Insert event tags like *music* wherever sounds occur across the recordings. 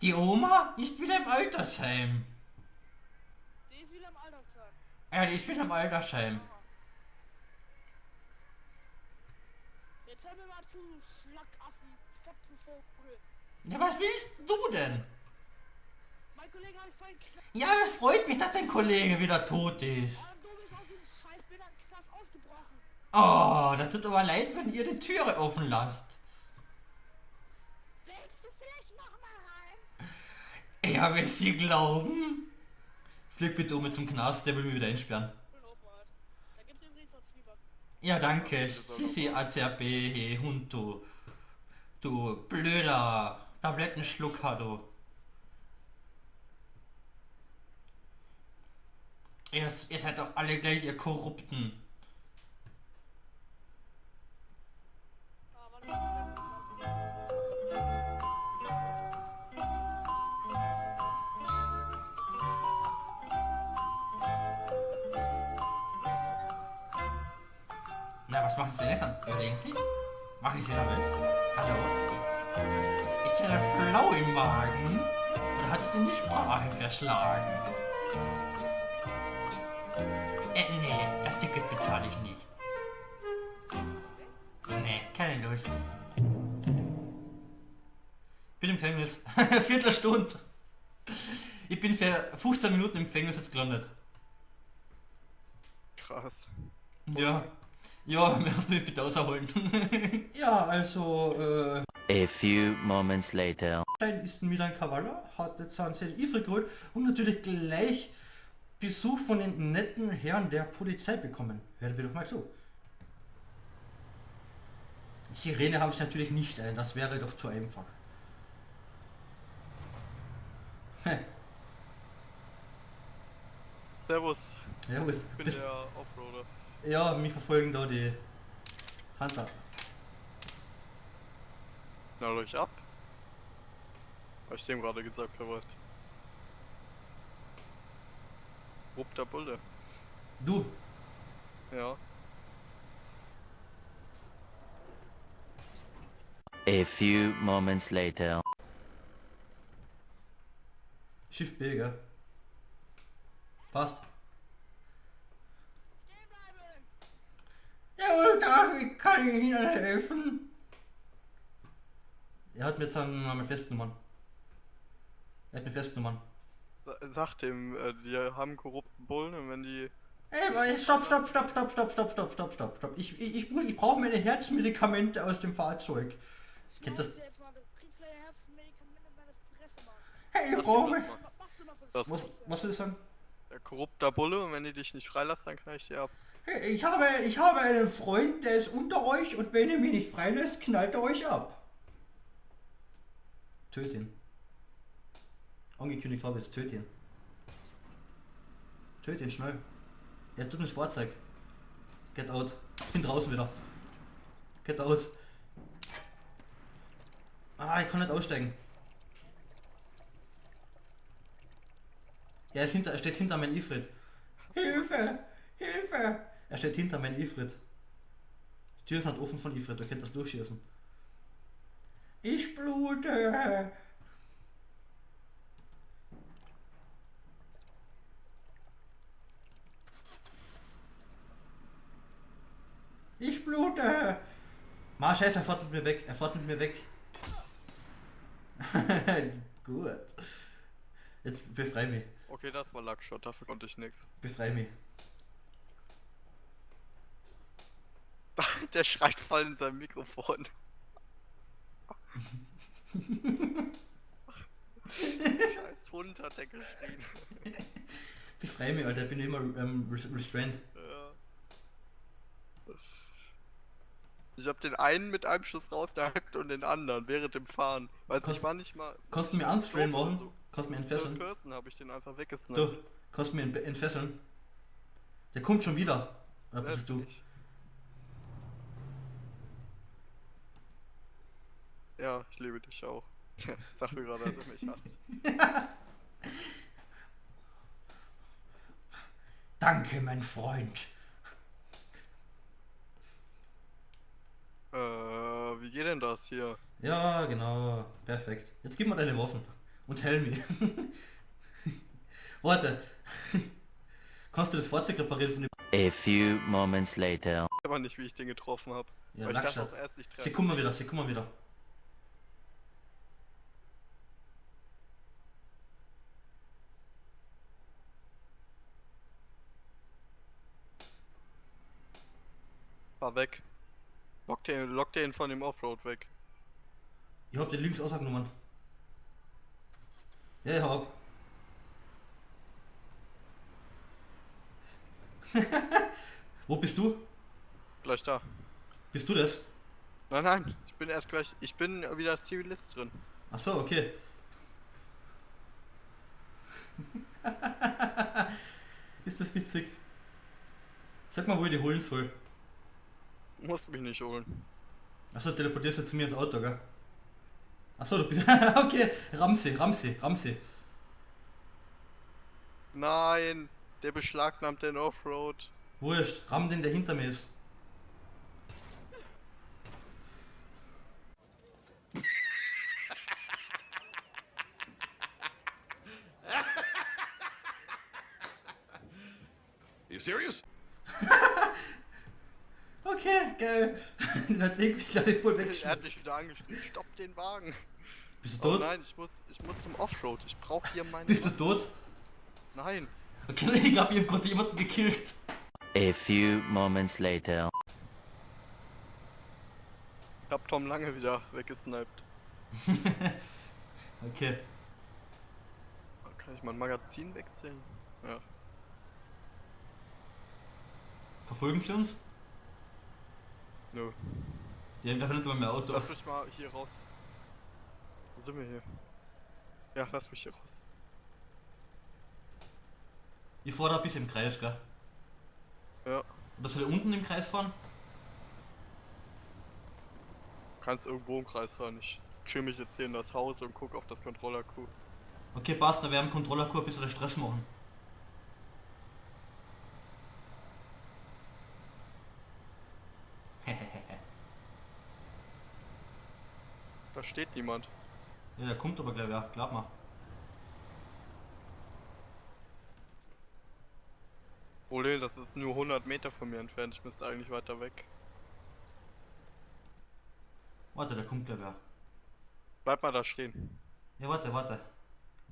Ja, die Oma ist wieder im Altersheim. Die ist wieder im Altersheim. Ja, die ist wieder im Altersheim. Jetzt hör mir mal zu, Schlackaffen, Fotzenvogel. Ja, was willst du denn? Mein Kollege hat vorhin. Ja, das freut mich, dass dein Kollege wieder tot ist. Oh, du bist aus dem Scheiß, ausgebrochen. Oh, das tut aber leid, wenn ihr die Türe offen lasst. Ja, willst du glauben? Flieg bitte um zum Knast, der will mich wieder einsperren. Ja, danke. Sisi hey, Hund, du. Du blöder Tablettenschlucker, du. Ihr, ihr seid doch alle gleich, ihr Korrupten. Na, was macht Sie denn jetzt dann? Überlegen Sie? Damit? Hallo? Ist ja eine Flau im Magen? Oder hat sie in die Sprache verschlagen? Äh, nee, das Ticket bezahle ich nicht. Nee, keine Lust. Bin im Gefängnis. *laughs* Viertelstunde. Ich bin für 15 Minuten im Gefängnis jetzt gelandet. Krass. Ja. Ja, mir hast du mich bitte ausholen. *laughs* ja, also, äh... A few moments later. Stein ist ein Milan Kavala, hat jetzt einen sehr Ifri geholt und natürlich gleich Besuch von den netten Herren der Polizei bekommen. Hören wir doch mal zu. Sirene habe ich natürlich nicht ein, das wäre doch zu einfach. Hä, Servus, was, ich bin bist, der Offroader. Ja, mich verfolgen da die Hunter. Na, euch ab. Hab ich dem gerade gesagt, Wort. Rupp der Bulle. Du, Ja. A few moments later. Schiff B, gell? Passt. Stehen bleiben! Da, wie kann ich Ihnen helfen? Er hat mir jetzt eine Festnummern. Er hat mir Festnummern. Sa- Sag dem, äh, die haben korrupten Bullen und wenn die... Ey, warte, stopp, stopp, stopp, stopp, stopp, stopp, stopp, stopp, stopp, stopp. Ich, ich, ich, ich brauche meine Herzmedikamente aus dem Fahrzeug. Kennt das- du. Hey, ich brauche meine... Was du Was, was soll ich sagen? Der korrupter Bulle und wenn die dich nicht freilässt, dann knall ich dir ab. Hey, ich habe, ich habe einen Freund, der ist unter euch und wenn ihr mich nicht freilässt, knallt er euch ab. Töt ihn. Angekündigt habe ich jetzt, töt ihn. Töt ihn schnell. Er tut das Fahrzeug. Get out. Bin draußen wieder. Get out. Ah, ich kann nicht aussteigen. Er, ist hinter, er steht hinter meinem Ifrit. Hilfe! Hilfe! Er steht hinter meinem Ifrit. Die Tür ist nicht offen von Ifrit, du könnt das durchschießen. Ich blute! Ich blute! Ma, scheiße, er fährt mit mir weg, er fährt mit mir weg. *laughs* Gut. Jetzt befrei mich, Okay, das war Lackshot, dafür konnte ich nix. befrei mich. *laughs* Der schreit voll in sein Mikrofon. Scheiß Hund hat der geschrien. Befrei mich, Alter, ich bin immer ähm, res- restrained. Ja. Ich hab den einen mit einem Schuss rausgehackt und den anderen während dem Fahren. Weil Kannst- ich war nicht mal. Kannst du mir unstrain machen? so. Kannst du mir Third entfesseln? Person habe ich den einfach weggesnappt. Du, kannst du mir entfesseln? Der kommt schon wieder. Oder bist du? Ja, ich liebe dich auch. *laughs* Sag mir gerade, dass du mich hasst. *laughs* Danke, mein Freund. Äh, wie geht denn das hier? Ja, genau. Perfekt. Jetzt gib mir deine Waffen. Und Helmi. *laughs* Warte. Kannst du das Fahrzeug reparieren von dem... A few moments later. aber nicht, wie ich den getroffen habe. Ja, Weil ich dachte auch erst, ich Sie kommen wieder, sie kommen wieder. Fahr weg. Lock den, lock den von dem Offroad weg. Ich hab den links ausgenommen. Ja, ich hab. *laughs* Wo bist du? Gleich da. Bist du das? Nein, nein, ich bin erst gleich. Ich bin wieder Zivilist drin. Ach so, okay. *laughs* Ist das witzig? Sag mal, wo ich die holen soll. Musst mich nicht holen. Achso, teleportierst du zu mir ins Auto, gell? Achso, du bist... *laughs* okay, Ramsey, Ramsey, Ramsey. Nein, der beschlagnahmt den Offroad. Wurscht, ramm den, der hinter mir ist. Hat's irgendwie, glaube ich, voll Er hat weggeschmissen. mich wieder angeschrien. Stopp den Wagen. *laughs* Bist du Oh tot? nein, ich muss, ich muss zum Offroad. Ich brauche hier meine. Bist du tot? Nein. Okay, *laughs* ich glaube, ich hab gerade jemanden gekillt. A few moments later. Ich hab Tom lange wieder weggesniped. *laughs* Okay. Kann ich mein Magazin wechseln? Ja. Verfolgen sie uns? Nö. Die haben nicht mal mehr Auto. Lass mich mal hier raus. Wo sind wir hier? Ja, lass mich hier raus. Ich fahre da ein bisschen im Kreis, gell? Ja. Oder soll ich unten im Kreis fahren? Kannst irgendwo im Kreis fahren. Ich chill mich jetzt hier in das Haus und guck auf das Controller-Q. Okay, passt, da werden Controller-Kur ein bisschen Stress machen. Steht niemand. ja, der kommt aber gleich, ja, glaub mal. Problem, das ist nur 100 Meter von mir entfernt. Ich müsste eigentlich weiter weg. Warte, der kommt gleich, ja. Bleib mal da stehen. Ja, warte, warte.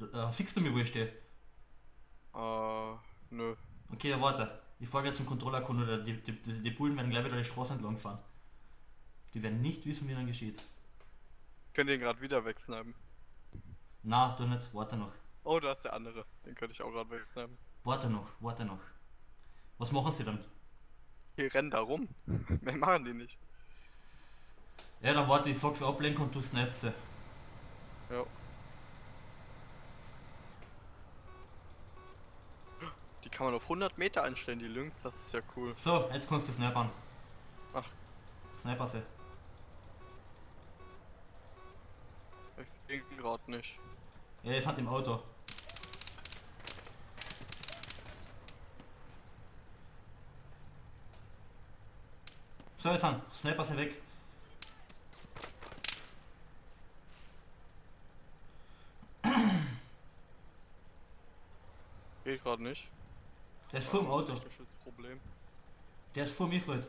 Äh, siehst du mir, wo ich stehe? Äh, nö. Okay, ja, warte. Ich fahre jetzt zum Controller-Kun oder die, die, die, die Bullen werden gleich wieder die Straße entlang fahren. Die werden nicht wissen, wie dann geschieht. Ich könnte den gerade wieder wegsnipen. Na, du nicht. Warte noch. Oh, da ist der andere. Den könnte ich auch gerade wegsnipen. Warte noch, warte noch. Was machen sie dann? Hier rennen da rum. *laughs* Mehr machen die nicht. Ja, dann warte, ich sag für Ablenkung und du snipst sie. Ja. Die kann man auf 100 Meter einstellen, die Lynx. Das ist ja cool. So, jetzt kannst du snipern. Ach. Sniper sie. Es ging gerade nicht. Ja, ist halt im Auto. So, jetzt an. Sniper sie weg. Geht gerade nicht. Der ist vor dem Auto. Der ist vor mir, Fred.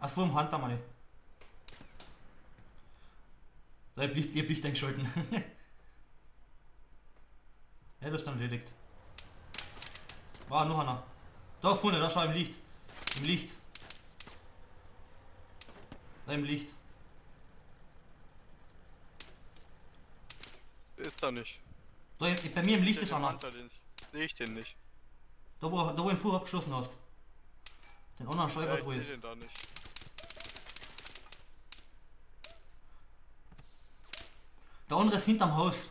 Ach, vor dem Hunter, meine. Da hab ich, ich hab Licht eingeschalten. *laughs* ja, das ist dann erledigt. Ah, noch einer. Da vorne, da schau im Licht. Im Licht. Da im Licht. Ist da nicht. Da, bei mir im Licht ist einer. Sehe ich den nicht. Da wo, da wo du ihn vorher abgeschossen hast. Den anderen schau ich Ja, ich wo ist. den da nicht. Der andere ist hinterm Haus.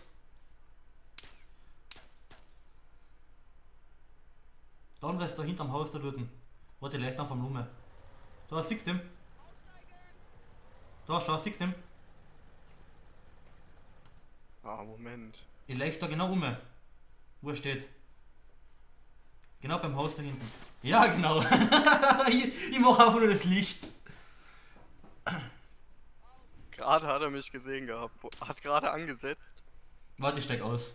Der andere ist da hinterm Haus da drüben. Warte, leicht auf vom Lume. Da, siehst du ihn? Da, schau, siehst du ihn? Ah, Moment. Ich leicht da genau um. Wo er steht. Genau beim Haus da hinten. Ja, genau. *laughs* ich ich mache einfach nur das Licht. Gerade hat er mich gesehen gehabt. Hat gerade angesetzt. Warte, ich steig aus.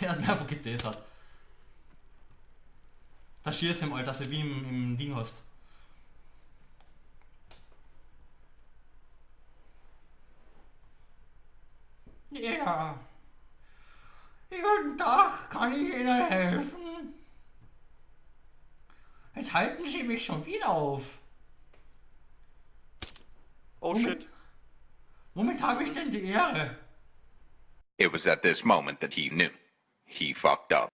Er hat mir einfach getasert. Da schießt ihm, Alter, so wie im, im Ding hast. Ja. Guten Tag, kann ich Ihnen helfen? Jetzt halten Sie mich schon wieder auf. Oh Moment. shit. Womit habe ich denn die Ehre? It was at this moment that he knew. He fucked up.